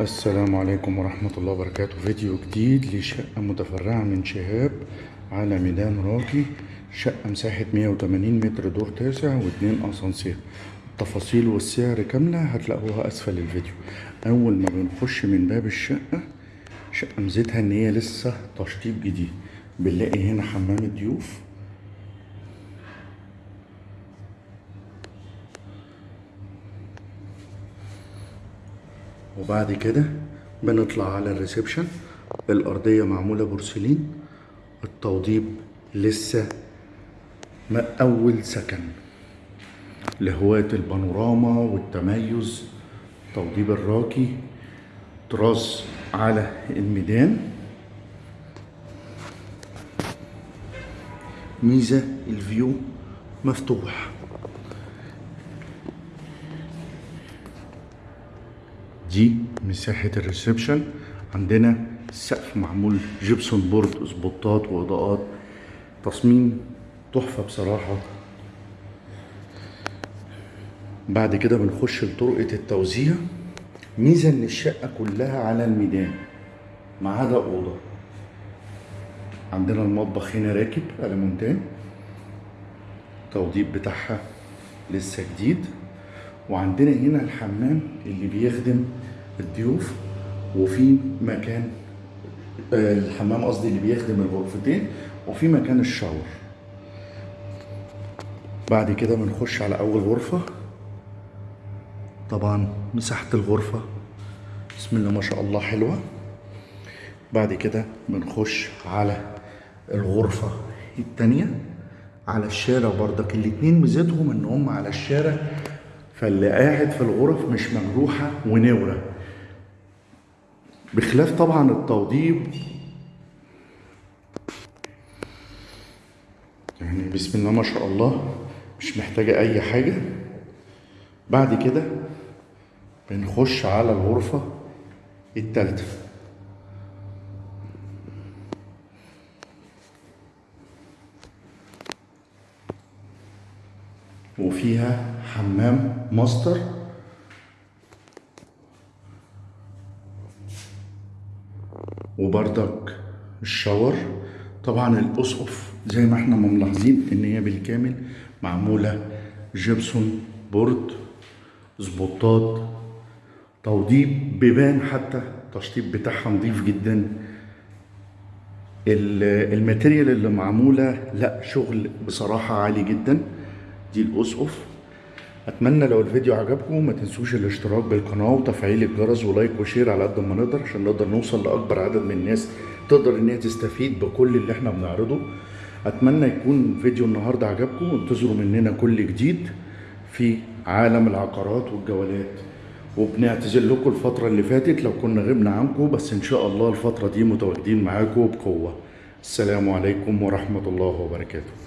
السلام عليكم ورحمة الله وبركاته. فيديو جديد لشقة متفرعة من شهاب على ميدان راقي شقة مساحة 180 متر دور تاسع واتنين أسانسير. التفاصيل والسعر كاملة هتلاقوها أسفل الفيديو. أول ما بنخش من باب الشقة شقة ميزتها إن هي لسه تشطيب جديد. بنلاقي هنا حمام الضيوف وبعد كده بنطلع على ال reception. الأرضية معمولة بورسلين. التوضيب لسه ما أول سكن. لهواة البانوراما والتميز توضيب الراقي طراز على الميدان. ميزة ال view مفتوح. دي مساحة ال reception. عندنا السقف معمول gypsum board سبوتات واضاءات تصميم تحفة بصراحة. بعد كده بنخش لطرقة التوزيع. ميزة إن الشقة كلها على الميدان ما عدا أوضة. عندنا المطبخ هنا راكب ألوميتال التوضيب بتاعها لسه جديد. وعندنا هنا الحمام اللي بيخدم الضيوف وفي مكان آه، الحمام قصدي اللي بيخدم الغرفتين وفي مكان الشاور. بعد كده بنخش على أول غرفة. طبعا مساحة الغرفة بسم الله ما شاء الله حلوة. بعد كده بنخش على الغرفة التانية على الشارع برضك. الاتنين ميزتهم إن هم على الشارع فاللي قاعد في الغرف مش مجروحة ونورة بخلاف طبعا التوضيب. يعني بسم الله ما شاء الله مش محتاجة أي حاجة. بعد كده بنخش على الغرفة التالتة. وفيها حمام ماستر. وبردك الشاور. طبعا الأسقف زي ما إحنا ملاحظين إن هي بالكامل معمولة جبسون board سبوتات توضيب بيبان حتى التشطيب بتاعها نظيف جدا. ال- ال material اللي معمولة لا شغل بصراحة عالي جدا. دي الأسقف. أتمنى لو الفيديو عجبكم ما تنسوش الاشتراك بالقناة وتفعيل الجرس و like و share على قد ما نقدر عشان نقدر نوصل لأكبر عدد من الناس تقدر إن هي تستفيد بكل اللي إحنا بنعرضه. أتمنى يكون فيديو النهارده عجبكم وانتظروا مننا كل جديد في عالم العقارات والجولات. وبنعتذر لكم الفترة اللي فاتت لو كنا غبنا عنكم بس إن شاء الله الفترة دي متواجدين معاكم بقوة. السلام عليكم ورحمة الله وبركاته.